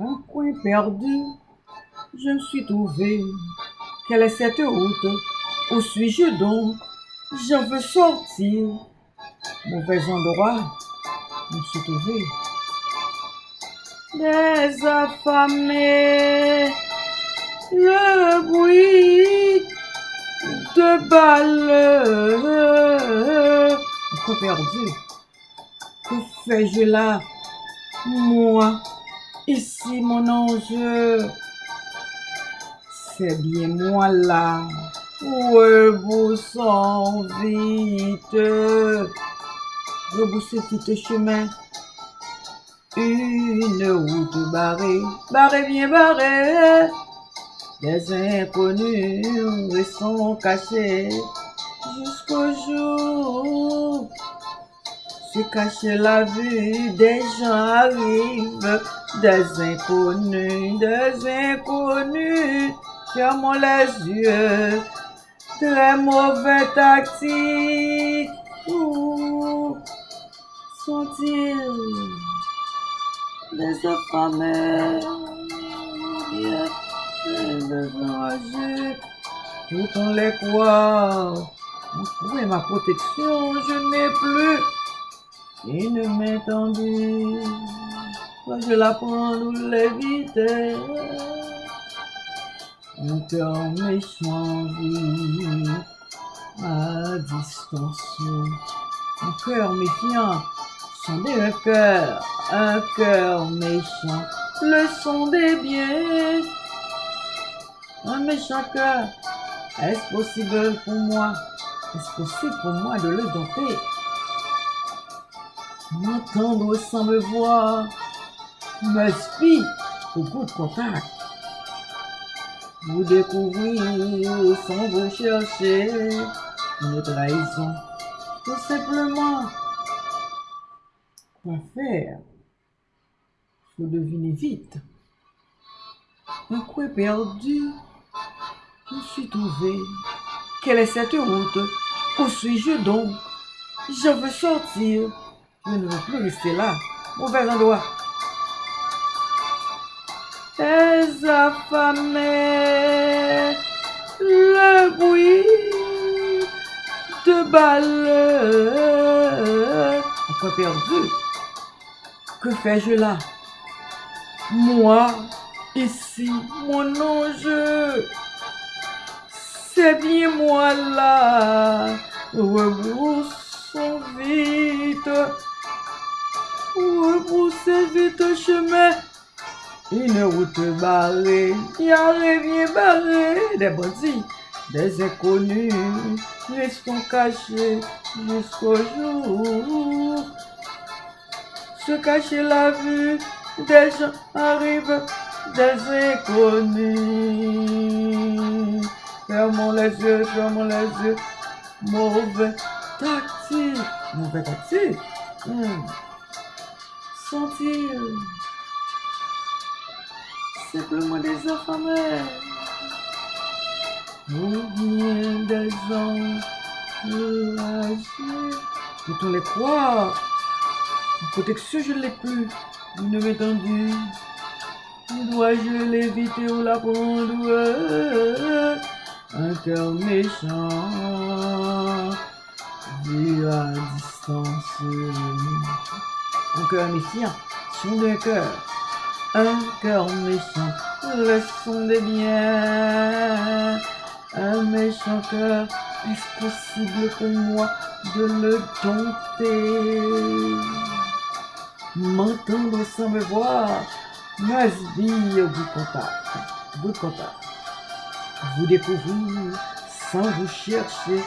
Un coin perdu, je me suis trouvé. Quelle est cette route Où suis-je donc? Je veux sortir. Mauvais endroit, je me suis trouvé. Des affamés, le bruit de balles. Un coin perdu. Que fais-je là Moi, ici mon ange. C'est bien moi là. Reboussons vite. Reboussez vite chemin. Une route barrée, barrée bien barrée. Des inconnus restent cachés jusqu'au jour. Se cacher la vue des gens arrivent, des inconnus, des inconnus. Fermons les yeux, très mauvais tactique. Où sont-ils? Des affamés? Des enragés. Tout on les croit. Où ma protection? Je n'ai plus main tendue. Quand je la nous l'éviter. Un cœur méchant vit à distance. Un cœur méfiant, sondez un cœur, un cœur méchant, le sondez bien. Un méchant cœur, est-ce possible pour moi, est-ce possible pour moi de le dompter? M'entendre sans me voir, me spie au de contact. Vous découvrir sans vous chercher une trahison. Tout simplement. Quoi faire? Faut deviner vite. Un coin perdu. Je suis trouvé. Quelle est cette route? Où suis-je donc? Je veux sortir. Je ne veux plus rester là. Mauvais endroit. Les affamés, le bruit de balles. Pourquoi perdu Que fais-je là? Moi, ici, mon ange. C'est bien moi là. Rebroussons vite. Rebroussez vite chemin. Une route barrée, y a rien barré, des bandits, des inconnus, restons cachés jusqu'au jour. Se cacher la vue, des gens arrivent, des inconnus. Fermons les yeux, fermons les yeux. Mauvais tactique, mauvais tactique. Hmm. Sont-ils simplement des affamés. Ou bien des anges enragés. Peut-on les croire En protection, je ne l'ai plus. Une main tendue. Dois-je l'éviter ou la prendre Un cœur méchant. Vu à distance. Un cœur méfiant. Son d'un cœur un cœur méchant, le son des biens. Un méchant cœur, est-ce possible pour moi de le dompter M'entendre sans me voir, must be au bout de contact, bout de contact. Vous découvrir sans vous chercher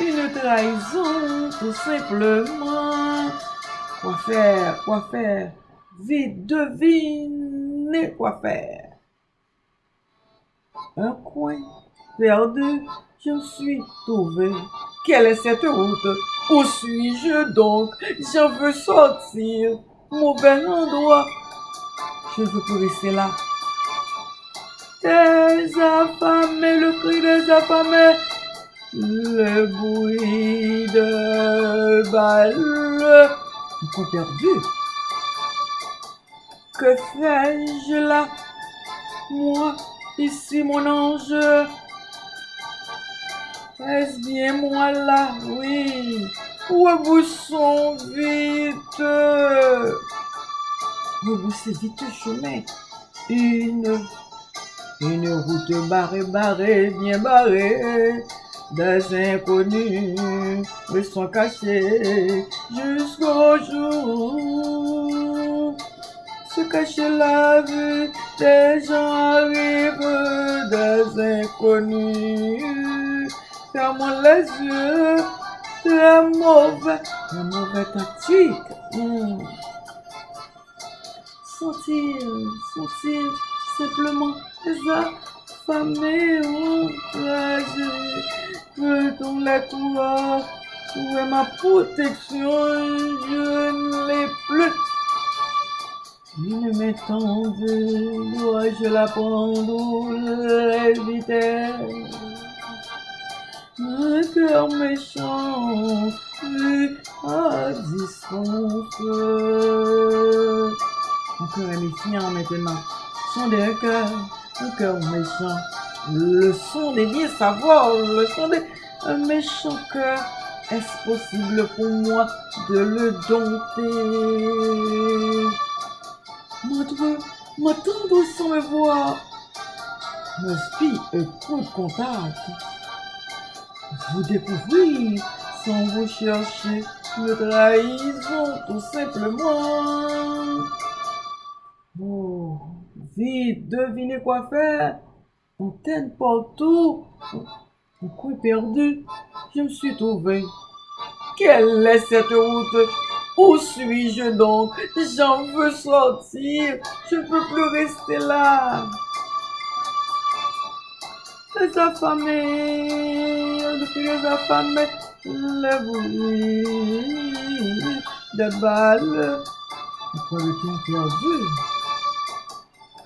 une trahison tout simplement. Quoi faire, quoi faire? Vite, devinez quoi faire. Un coin perdu, je suis trouvé. Quelle est cette route? Où suis-je donc? Je veux sortir. Mauvais endroit. Je veux plus rester là. Des affamés, le cri des affamés. Le bruit de balles. Perdu. Que fais-je là? Moi, ici mon ange. Est-ce bien moi là? Oui. Reboussons vite. Reboussez vite chemin. Une, une route barrée, barrée, bien barrée. Des inconnus me sont cachés jusqu'au jour. Se cacher la vue des gens arrivent, des inconnus. Fermons les yeux, très mauvais, très mauvais tactique. Hmm. Sont-ils, sont-ils simplement des affamés ou Peut-on les croire Où est ma protection Je ne l'ai plus. Une main tendue, dois-je la prendre ou l'éviter Un cœur méchant, vu à distance. Mon cœur est méfiant maintenant. Son des cœurs, un cœur méchant. Le son des bien savoir, le son des un méchant. Est-ce possible pour moi de le dompter? Mon Dieu, m'attendre sans me voir. Me suis un coup de contact. Vous découvrir sans vous chercher me trahison tout simplement. Oh, vite, devinez quoi faire. Antenne partout. Un coup perdu, je me suis trouvé. Quelle est cette route? Où suis-je donc? J'en veux sortir. Je ne peux plus rester là. Les affamés, depuis les affamés, le bruit de balles. Pourquoi le temps perdu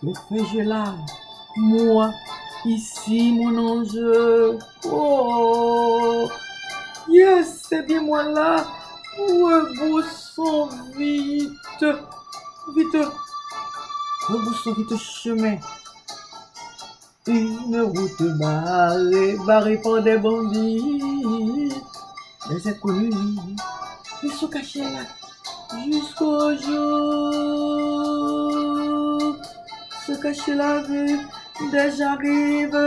Le fais-je là Moi, ici, mon ange. Oh Yes, c'est bien moi là. Reboussons vite. Vite. Reboussons vite chemin. Une route barrée, barrée par des bandits, des inconnus, ils sont cachés là jusqu'au jour. Se cacher la vue, déjà arrive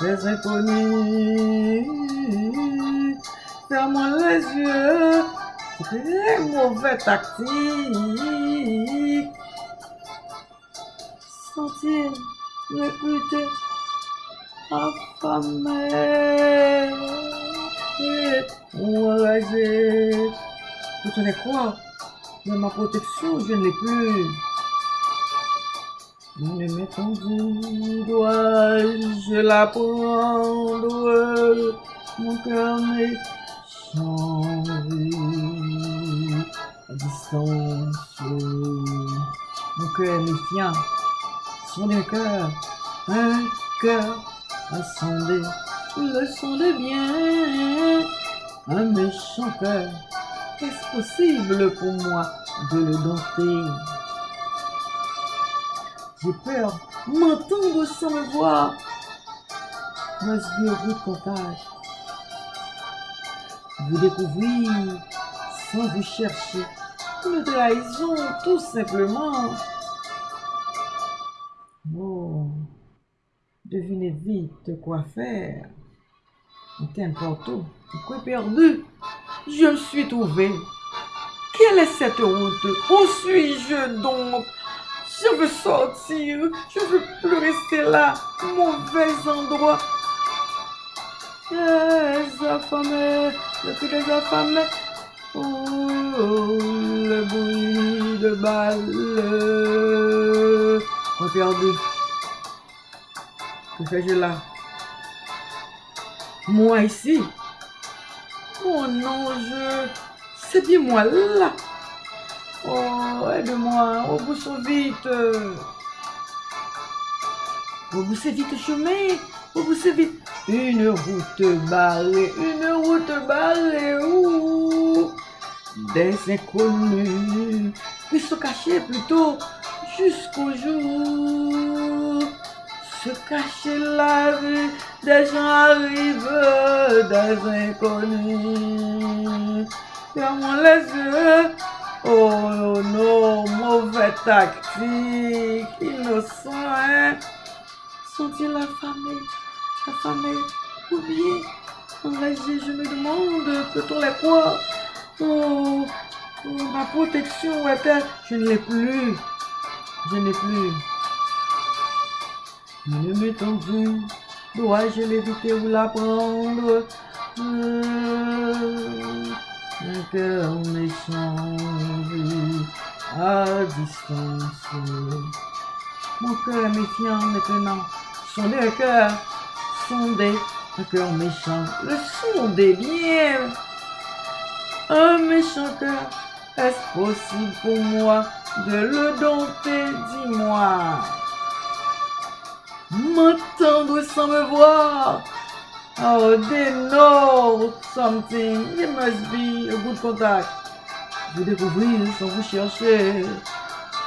des inconnus. Fermons les yeux, très mauvais tactique. Sentir réputé affamé enragé. Vous tenez quoi? Mais ma protection, je ne l'ai plus. Une main tendue, dois-je la prendre Mon cœur m'est changé à distance. Mon cœur méfiant. Son des cœur, un cœur ascendé, le sondé bien, un méchant cœur. Est-ce possible pour moi de le dompter? J'ai peur, m'entendre sans me voir. Je de contact. Vous découvrir sans vous chercher. Une trahison, tout simplement. Oh, devinez vite quoi faire. Qu'importe où, quoi perdu, je me suis trouvé. Quelle est cette route? Où suis-je donc? Je veux sortir, je veux plus rester là. Mauvais endroit. Les affamés, le cri des affamés. Oh, le bruit de. Quoi perdu Que fais-je là? Moi ici? Mon ange C'est bien moi là Oh, aide-moi, reboussons vite Reboussez vite le chemin Reboussez vite Une route barrée, une route barrée Ouh Des inconnus Ils se cachaient plutôt jusqu'au jour. Se cacher la rue, des gens arrivent, des inconnus. Fermons les yeux. Oh non, mauvais tactique, innocent, hein? Sont-ils affamés, affamés, ou bien enragés, je me demande, peut-on les croire? Oh, oh, ma protection, ouais, je ne l'ai plus. Je n'ai plus. Ne m'étendu, dois-je l'éviter ou la prendre? Un cœur méchant vu à distance. Mon cœur méfiant maintenant, sondez un cœur, sondez un cœur méchant, le sondez bien. Un méchant cœur, est-ce possible pour moi de le dompter, dis-moi M'entendre sans me voir Oh, they know something. It must be a good contact. Vous découvrir sans vous chercher.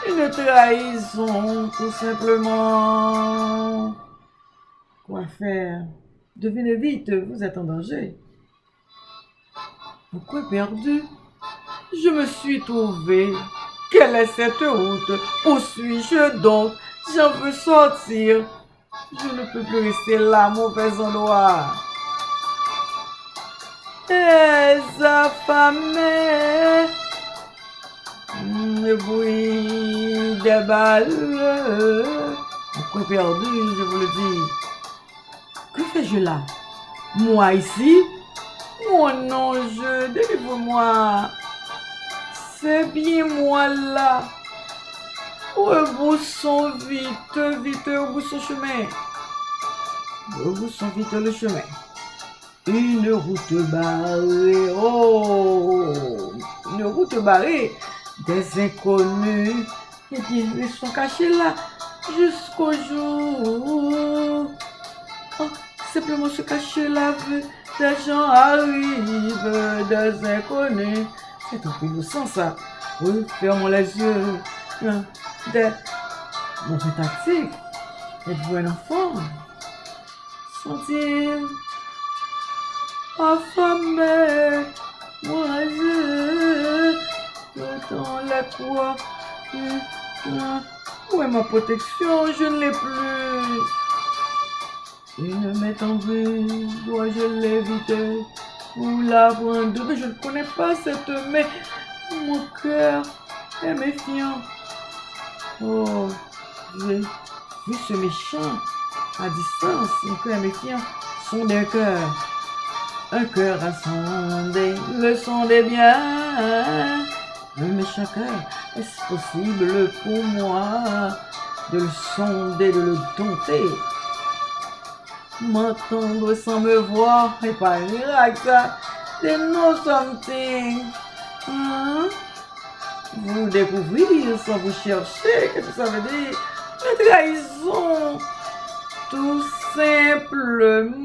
Une trahison, tout simplement. Quoi faire? Devinez vite, vous êtes en danger. Pourquoi perdu? Je me suis trouvé. Quelle est cette route? Où suis-je donc? J'en veux sortir. Je ne peux plus rester là, mauvais endroit. Les affamés, le bruit des balles. Pourquoi perdu, je vous le dis. Que fais-je là? Moi ici? Mon ange, délivre-moi. C'est bien moi là. Rebroussons vite, vite, rebroussons chemin. Rebroussons vite le chemin. Une route barrée, oh, une route barrée, des inconnus, et ils sont cachés là jusqu'au jour. Oh, simplement se cacher là, des gens arrivent, des inconnus. C'est un peu innocent ça. Oui, fermons les yeux. Des... Mon tactique. Êtes-vous un enfant? Sont-ils affamés? Moi, je... Dans la quoi? Où est ma protection? Je ne l'ai plus. Une m'est tombée, dois-je l'éviter? Ou la prendre? Mais je ne connais pas cette main. Mon cœur est méfiant. Oh, j'ai vu ce méchant à distance, mon cœur méfiant, son d'un cœur. Un cœur à sonder, le sondez bien. Un méchant cœur, est-ce possible pour moi de le sonder, de le dompter? M'entendre sans me voir, et pas un ça, they know something. Vous découvrir sans vous chercher. Qu'est-ce que ça veut dire La trahison. Tout simplement.